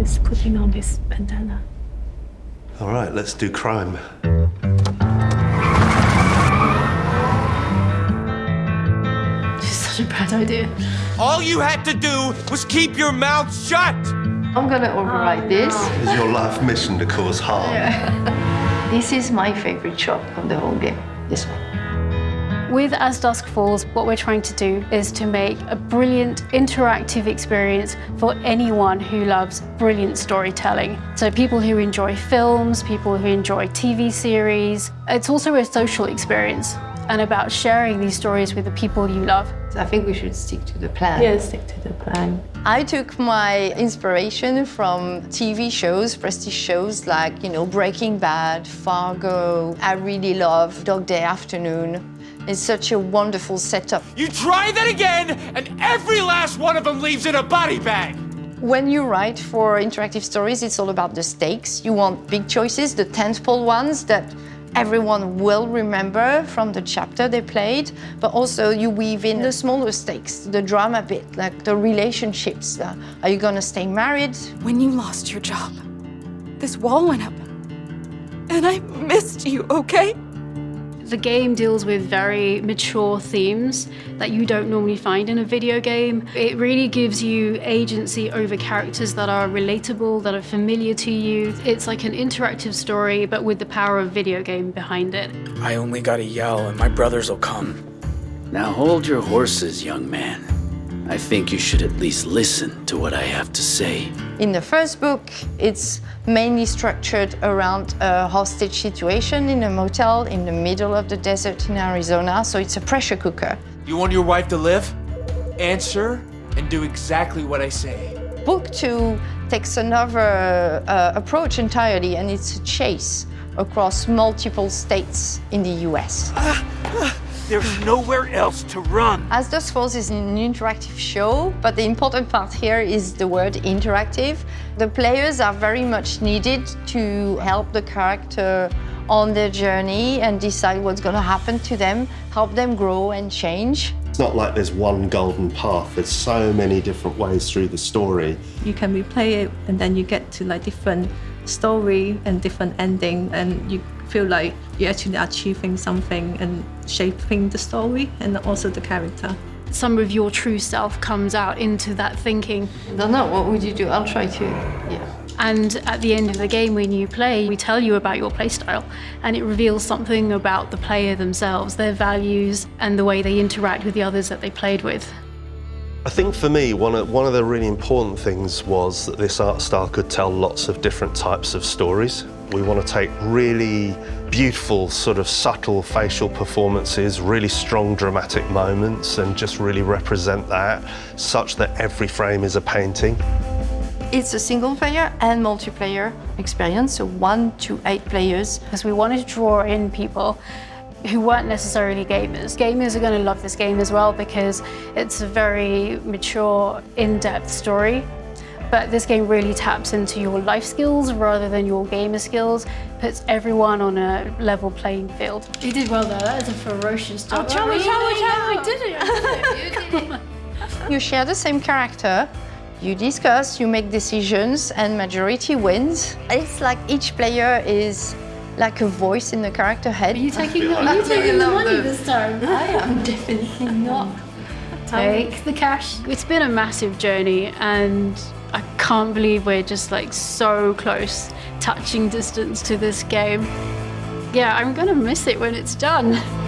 is putting on this bandana. All right, let's do crime. This is such a bad idea. All you had to do was keep your mouth shut! I'm gonna override this. Oh, is your life mission to cause harm? This is my favorite shot of the whole game. This one. With As Dusk Falls, what we're trying to do is to make a brilliant interactive experience for anyone who loves brilliant storytelling. So people who enjoy films, people who enjoy TV series. It's also a social experience and about sharing these stories with the people you love. I think we should stick to the plan. Yeah, stick to the plan. I took my inspiration from TV shows, prestige shows like, you know, Breaking Bad, Fargo. I really love Dog Day Afternoon. It's such a wonderful setup. You try that again, and every last one of them leaves in a body bag! When you write for interactive stories, it's all about the stakes. You want big choices, the tentpole ones that everyone will remember from the chapter they played, but also you weave in the smaller stakes, the drama bit, like the relationships. Uh, are you gonna stay married? When you lost your job, this wall went up. And I missed you, okay? The game deals with very mature themes that you don't normally find in a video game. It really gives you agency over characters that are relatable, that are familiar to you. It's like an interactive story, but with the power of video game behind it. I only gotta yell and my brothers will come. Now hold your horses, young man. I think you should at least listen to what I have to say. In the first book, it's mainly structured around a hostage situation in a motel in the middle of the desert in Arizona, so it's a pressure cooker. You want your wife to live? Answer and do exactly what I say. Book two takes another uh, approach entirely, and it's a chase across multiple states in the US. There's nowhere else to run. As Dusk Falls is an interactive show, but the important part here is the word interactive. The players are very much needed to help the character on their journey and decide what's going to happen to them, help them grow and change. It's not like there's one golden path. There's so many different ways through the story. You can replay it and then you get to like different story and different ending and you feel like you're actually achieving something and shaping the story and also the character. Some of your true self comes out into that thinking. I don't know, what would you do? I'll try to, yeah. And at the end of the game, when you play, we tell you about your playstyle, and it reveals something about the player themselves, their values, and the way they interact with the others that they played with. I think for me, one of, one of the really important things was that this art style could tell lots of different types of stories. We want to take really beautiful, sort of subtle facial performances, really strong dramatic moments, and just really represent that such that every frame is a painting. It's a single player and multiplayer experience, so one to eight players. Because we wanted to draw in people who weren't necessarily gamers. Gamers are going to love this game as well because it's a very mature, in-depth story. But this game really taps into your life skills rather than your gamer skills, puts everyone on a level playing field. You did well there, that is a ferocious job. Oh, challenge, challenge, challenge, we did it. You did it. You share the same character, you discuss, you make decisions, and majority wins. It's like each player is like a voice in the character head. Are you taking, the, are you taking the money this time? I am definitely not. Take the cash. It's been a massive journey and I can't believe we're just like so close, touching distance to this game. Yeah, I'm gonna miss it when it's done.